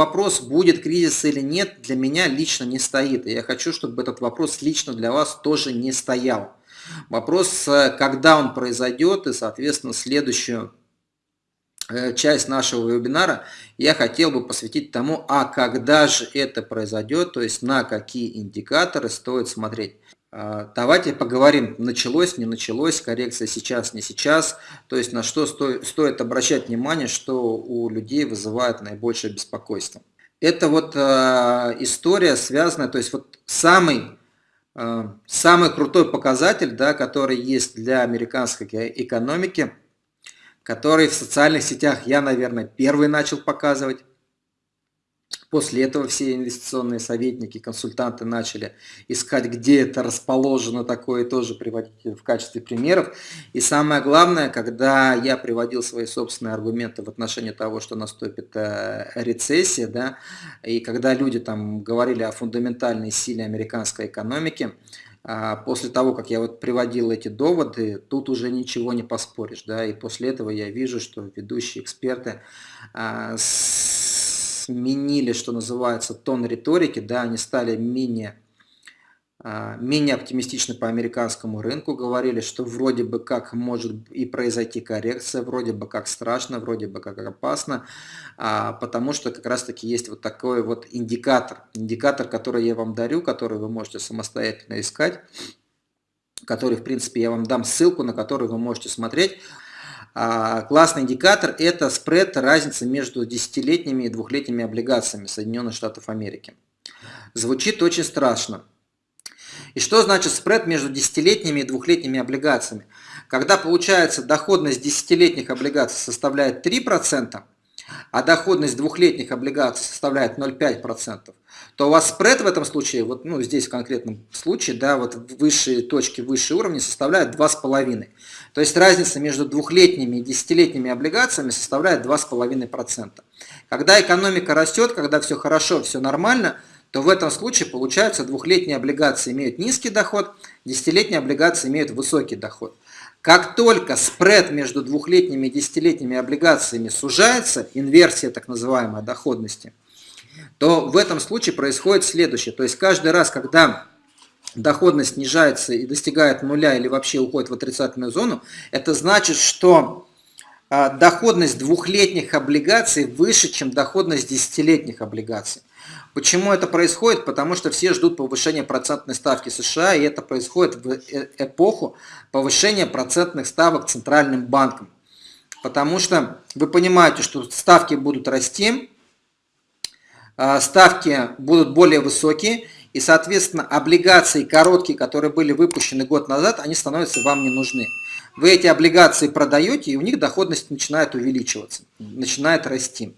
Вопрос, будет кризис или нет, для меня лично не стоит. И я хочу, чтобы этот вопрос лично для вас тоже не стоял. Вопрос, э, когда он произойдет, и, соответственно, следующую э, часть нашего вебинара я хотел бы посвятить тому, а когда же это произойдет, то есть на какие индикаторы стоит смотреть. А, давайте поговорим, началось, не началось, коррекция сейчас, не сейчас, то есть на что сто, стоит обращать внимание, что у людей вызывает наибольшее беспокойство. Это вот э, история связанная, то есть вот самый, э, самый крутой показатель, да, который есть для американской экономики, который в социальных сетях я, наверное, первый начал показывать, После этого все инвестиционные советники, консультанты начали искать, где это расположено такое, тоже приводить в качестве примеров. И самое главное, когда я приводил свои собственные аргументы в отношении того, что наступит э, рецессия, да, и когда люди там говорили о фундаментальной силе американской экономики, а после того, как я вот приводил эти доводы, тут уже ничего не поспоришь, да, и после этого я вижу, что ведущие эксперты а, сменили, что называется, тон риторики, да, они стали менее, а, менее оптимистичны по американскому рынку, говорили, что вроде бы как может и произойти коррекция, вроде бы как страшно, вроде бы как опасно, а, потому что как раз таки есть вот такой вот индикатор, индикатор, который я вам дарю, который вы можете самостоятельно искать, который, в принципе, я вам дам ссылку, на который вы можете смотреть. А, классный индикатор – это спред, разница между десятилетними и двухлетними облигациями Соединенных Штатов Америки. Звучит очень страшно. И что значит спред между десятилетними и двухлетними облигациями? Когда получается доходность десятилетних облигаций составляет 3%, а доходность двухлетних облигаций составляет 0,5%, то у вас спред в этом случае, вот ну, здесь в конкретном случае, да, вот высшие точки, высшие уровни составляют 2,5%. То есть разница между двухлетними и десятилетними облигациями составляет 2,5%. Когда экономика растет, когда все хорошо, все нормально, то в этом случае получается двухлетние облигации имеют низкий доход, десятилетние облигации имеют высокий доход. Как только спред между двухлетними и десятилетними облигациями сужается, инверсия так называемой доходности, то в этом случае происходит следующее. То есть каждый раз, когда доходность снижается и достигает нуля или вообще уходит в отрицательную зону, это значит, что а, доходность двухлетних облигаций выше, чем доходность десятилетних облигаций. Почему это происходит? Потому что все ждут повышения процентной ставки США, и это происходит в э, эпоху повышения процентных ставок Центральным банком. Потому что вы понимаете, что ставки будут расти, а, ставки будут более высокие, и, соответственно, облигации короткие, которые были выпущены год назад, они становятся вам не нужны. Вы эти облигации продаете, и у них доходность начинает увеличиваться, начинает расти.